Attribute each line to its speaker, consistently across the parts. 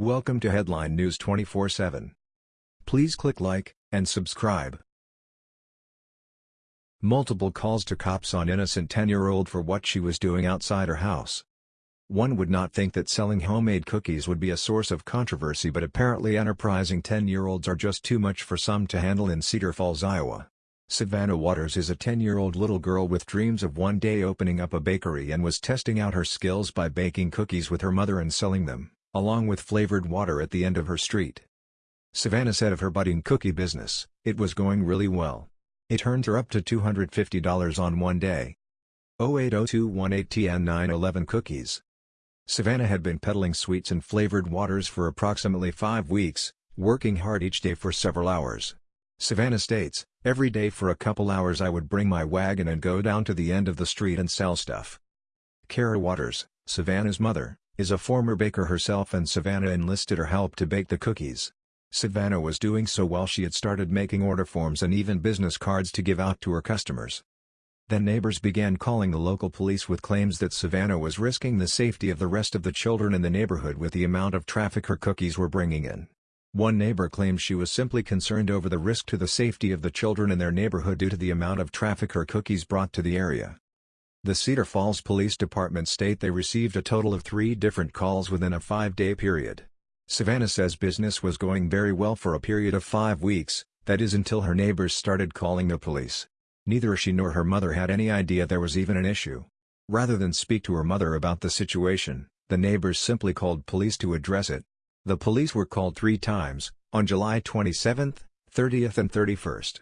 Speaker 1: Welcome to Headline News 24/7. Please click like and subscribe. Multiple calls to cops on innocent 10-year-old for what she was doing outside her house. One would not think that selling homemade cookies would be a source of controversy but apparently enterprising 10-year-olds are just too much for some to handle in Cedar Falls, Iowa. Savannah Waters is a 10-year-old little girl with dreams of one day opening up a bakery and was testing out her skills by baking cookies with her mother and selling them along with flavored water at the end of her street. Savannah said of her budding cookie business, it was going really well. It earned her up to $250 on one day. 080218TN911 Cookies Savannah had been peddling sweets and flavored waters for approximately five weeks, working hard each day for several hours. Savannah states, Every day for a couple hours I would bring my wagon and go down to the end of the street and sell stuff. Kara Waters, Savannah's mother, is a former baker herself and Savannah enlisted her help to bake the cookies. Savannah was doing so while she had started making order forms and even business cards to give out to her customers. Then neighbors began calling the local police with claims that Savannah was risking the safety of the rest of the children in the neighborhood with the amount of traffic her cookies were bringing in. One neighbor claimed she was simply concerned over the risk to the safety of the children in their neighborhood due to the amount of traffic her cookies brought to the area. The Cedar Falls Police Department state they received a total of three different calls within a five-day period. Savannah says business was going very well for a period of five weeks, that is until her neighbors started calling the police. Neither she nor her mother had any idea there was even an issue. Rather than speak to her mother about the situation, the neighbors simply called police to address it. The police were called three times, on July 27, 30th and 31st.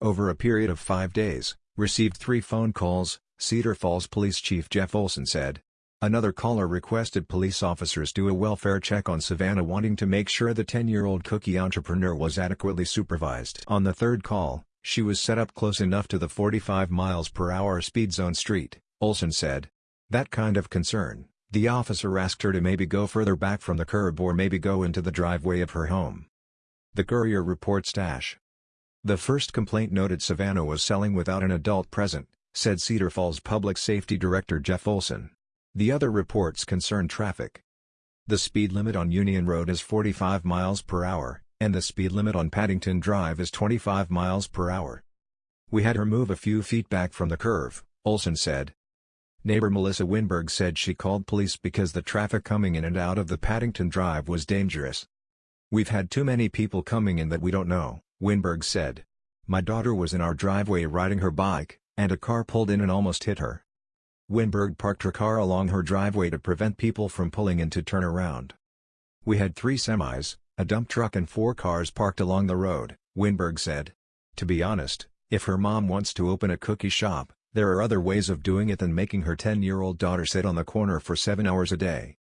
Speaker 1: Over a period of five days, received three phone calls, Cedar Falls Police Chief Jeff Olson said. Another caller requested police officers do a welfare check on Savannah wanting to make sure the 10-year-old cookie entrepreneur was adequately supervised. On the third call, she was set up close enough to the 45 miles per hour speed zone street, Olson said. That kind of concern, the officer asked her to maybe go further back from the curb or maybe go into the driveway of her home. The Courier reports Dash. The first complaint noted Savannah was selling without an adult present, said Cedar Falls Public Safety Director Jeff Olson. The other reports concern traffic. The speed limit on Union Road is 45 miles per hour, and the speed limit on Paddington Drive is 25 miles per hour. We had her move a few feet back from the curve, Olson said. Neighbor Melissa Winberg said she called police because the traffic coming in and out of the Paddington Drive was dangerous. We've had too many people coming in that we don't know, Winberg said. My daughter was in our driveway riding her bike, and a car pulled in and almost hit her. Winberg parked her car along her driveway to prevent people from pulling in to turn around. We had three semis, a dump truck and four cars parked along the road, Winberg said. To be honest, if her mom wants to open a cookie shop, there are other ways of doing it than making her 10-year-old daughter sit on the corner for seven hours a day.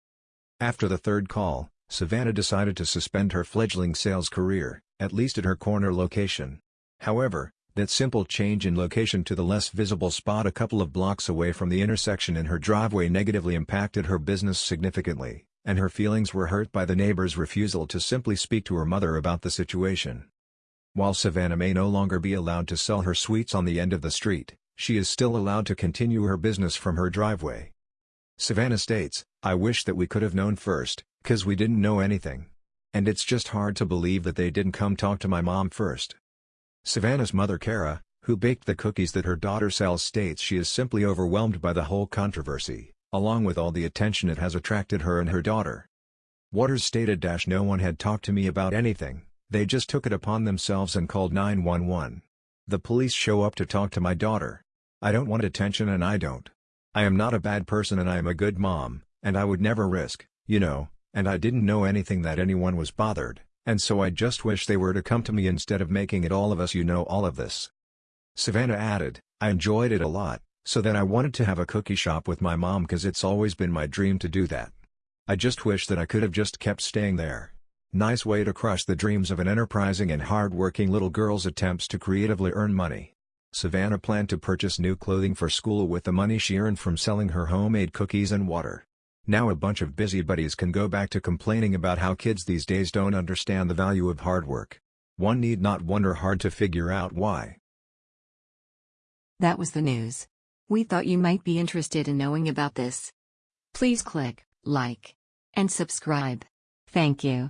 Speaker 1: After the third call, Savannah decided to suspend her fledgling sales career, at least at her corner location. However, that simple change in location to the less visible spot a couple of blocks away from the intersection in her driveway negatively impacted her business significantly, and her feelings were hurt by the neighbor's refusal to simply speak to her mother about the situation. While Savannah may no longer be allowed to sell her sweets on the end of the street, she is still allowed to continue her business from her driveway. Savannah states, I wish that we could have known first, cause we didn't know anything. And it's just hard to believe that they didn't come talk to my mom first. Savannah's mother Kara, who baked the cookies that her daughter sells states she is simply overwhelmed by the whole controversy, along with all the attention it has attracted her and her daughter. Waters stated no one had talked to me about anything, they just took it upon themselves and called 911. The police show up to talk to my daughter. I don't want attention and I don't. I am not a bad person and I am a good mom, and I would never risk, you know, and I didn't know anything that anyone was bothered. And so I just wish they were to come to me instead of making it all of us you know all of this. Savannah added, I enjoyed it a lot, so then I wanted to have a cookie shop with my mom cause it's always been my dream to do that. I just wish that I could have just kept staying there. Nice way to crush the dreams of an enterprising and hard-working little girl's attempts to creatively earn money. Savannah planned to purchase new clothing for school with the money she earned from selling her homemade cookies and water. Now a bunch of busybodies can go back to complaining about how kids these days don't understand the value of hard work. One need not wonder hard to figure out why.
Speaker 2: That was the news. We thought you might be interested in knowing about this. Please click like and subscribe. Thank you.